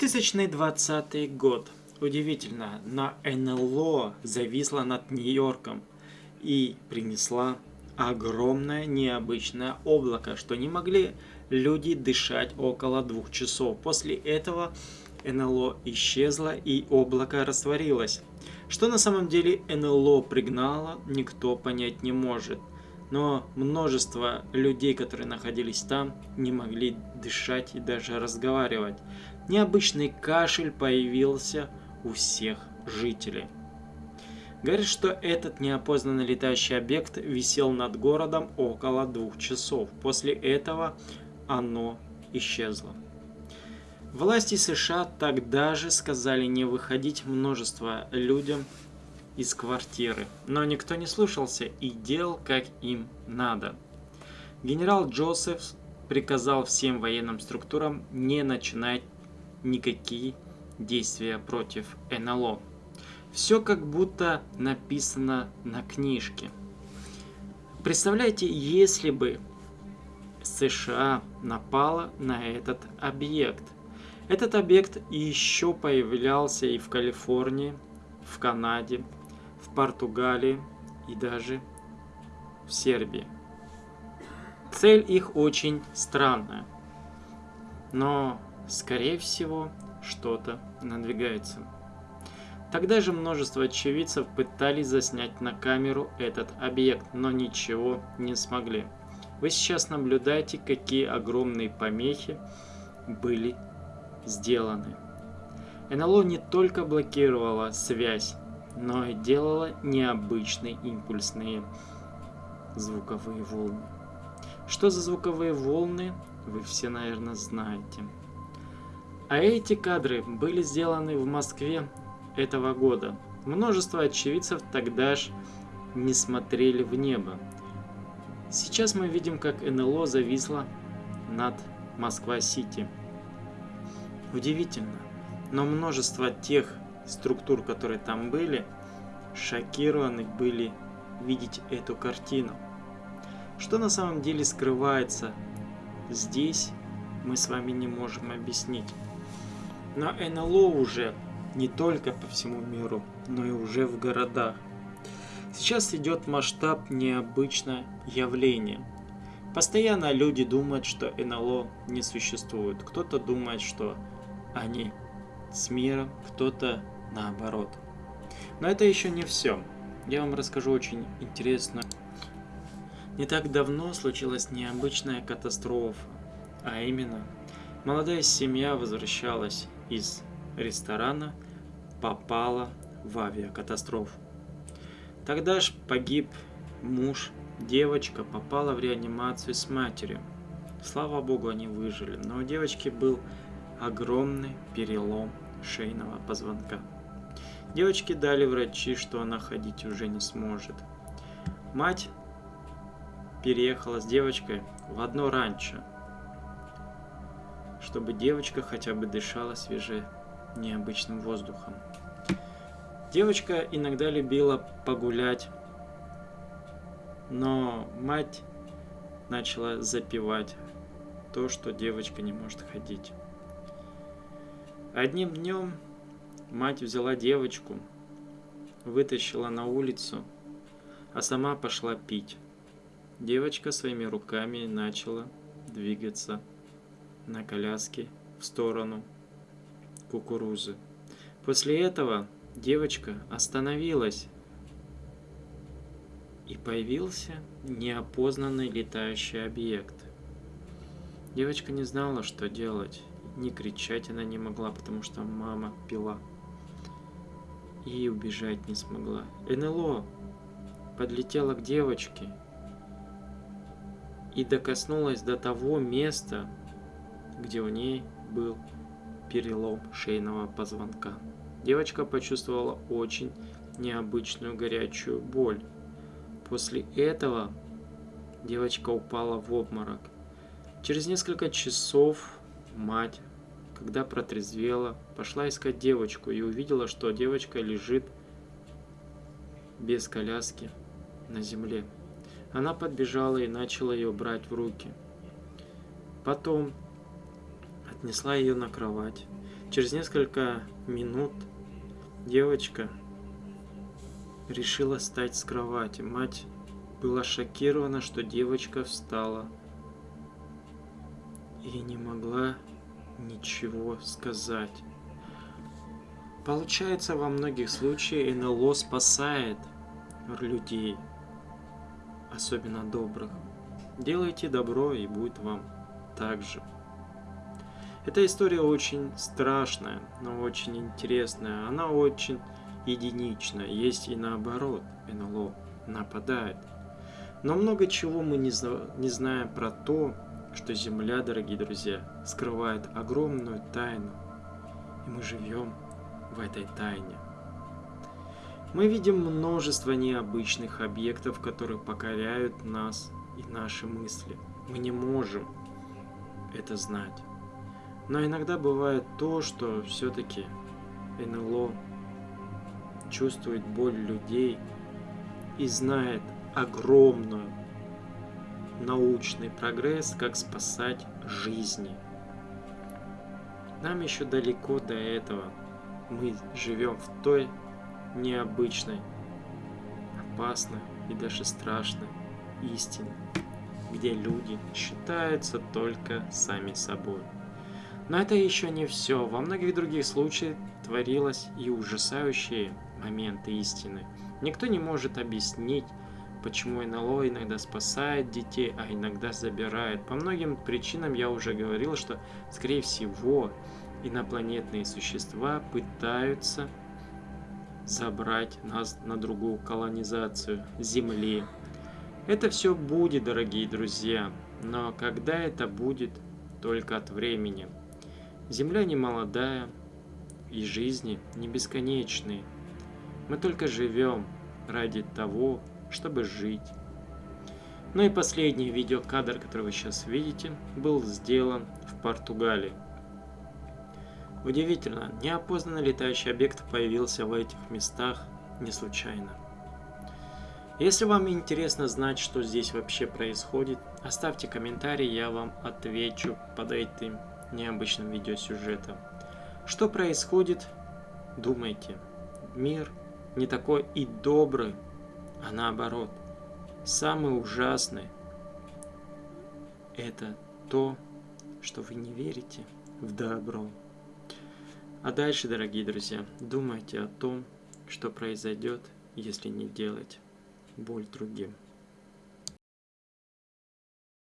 2020 год. Удивительно, но НЛО зависла над Нью-Йорком и принесла огромное необычное облако, что не могли люди дышать около двух часов. После этого НЛО исчезло и облако растворилось. Что на самом деле НЛО пригнало, никто понять не может. Но множество людей, которые находились там, не могли дышать и даже разговаривать. Необычный кашель появился у всех жителей. Говорит, что этот неопознанный летающий объект висел над городом около двух часов. После этого оно исчезло. Власти США тогда же сказали не выходить множество людям из квартиры, но никто не слушался и делал как им надо. Генерал Джозеф приказал всем военным структурам не начинать никакие действия против НЛО. Все как будто написано на книжке. Представляете, если бы США напала на этот объект – этот объект еще появлялся и в Калифорнии, в Канаде, Португалии и даже в Сербии. Цель их очень странная, но, скорее всего, что-то надвигается. Тогда же множество очевидцев пытались заснять на камеру этот объект, но ничего не смогли. Вы сейчас наблюдаете, какие огромные помехи были сделаны. НЛО не только блокировала связь, но и делала необычные импульсные звуковые волны. Что за звуковые волны, вы все, наверное, знаете. А эти кадры были сделаны в Москве этого года. Множество очевидцев тогда ж не смотрели в небо. Сейчас мы видим, как НЛО зависло над Москва-Сити. Удивительно, но множество тех структур, которые там были, шокированы были видеть эту картину. Что на самом деле скрывается здесь, мы с вами не можем объяснить. Но НЛО уже не только по всему миру, но и уже в городах. Сейчас идет масштаб необычное явление. Постоянно люди думают, что НЛО не существует. Кто-то думает, что они с миром, кто-то наоборот. Но это еще не все. Я вам расскажу очень интересно. Не так давно случилась необычная катастрофа, а именно молодая семья возвращалась из ресторана, попала в авиакатастрофу. Тогда ж погиб муж, девочка попала в реанимацию с матерью. Слава богу, они выжили, но у девочки был огромный перелом шейного позвонка. Девочке дали врачи, что она ходить уже не сможет. Мать переехала с девочкой в одно ранчо, чтобы девочка хотя бы дышала свежим необычным воздухом. Девочка иногда любила погулять, но мать начала запивать то, что девочка не может ходить. Одним днем мать взяла девочку, вытащила на улицу, а сама пошла пить. Девочка своими руками начала двигаться на коляске в сторону кукурузы. После этого девочка остановилась и появился неопознанный летающий объект. Девочка не знала, что делать не кричать она не могла, потому что мама пила. И убежать не смогла. НЛО подлетела к девочке и докоснулась до того места, где у ней был перелом шейного позвонка. Девочка почувствовала очень необычную горячую боль. После этого девочка упала в обморок. Через несколько часов мать, когда протрезвела, пошла искать девочку и увидела, что девочка лежит без коляски на земле. Она подбежала и начала ее брать в руки. Потом отнесла ее на кровать. Через несколько минут девочка решила встать с кровати. Мать была шокирована, что девочка встала и не могла ничего сказать. Получается, во многих случаях НЛО спасает людей, особенно добрых. Делайте добро, и будет вам так же. Эта история очень страшная, но очень интересная. Она очень единичная. Есть и наоборот, НЛО нападает. Но много чего мы не знаем про то, что Земля, дорогие друзья, скрывает огромную тайну. И мы живем в этой тайне. Мы видим множество необычных объектов, которые покоряют нас и наши мысли. Мы не можем это знать. Но иногда бывает то, что все-таки НЛО чувствует боль людей и знает огромную научный прогресс, как спасать жизни. Нам еще далеко до этого. Мы живем в той необычной, опасной и даже страшной истине, где люди считаются только сами собой. Но это еще не все. Во многих других случаях творилось и ужасающие моменты истины. Никто не может объяснить, почему НЛО иногда спасает детей, а иногда забирает. По многим причинам я уже говорил, что, скорее всего, инопланетные существа пытаются забрать нас на другую колонизацию Земли. Это все будет, дорогие друзья, но когда это будет, только от времени. Земля не молодая, и жизни не бесконечные. Мы только живем ради того, чтобы жить. Ну и последний видеокадр, который вы сейчас видите, был сделан в Португалии. Удивительно, неопознанный летающий объект появился в этих местах не случайно. Если вам интересно знать, что здесь вообще происходит, оставьте комментарий, я вам отвечу под этим необычным видеосюжетом. Что происходит? Думайте. Мир не такой и добрый, а наоборот. Самый ужасный – это то, что вы не верите в добро. А дальше, дорогие друзья, думайте о том, что произойдет, если не делать боль другим.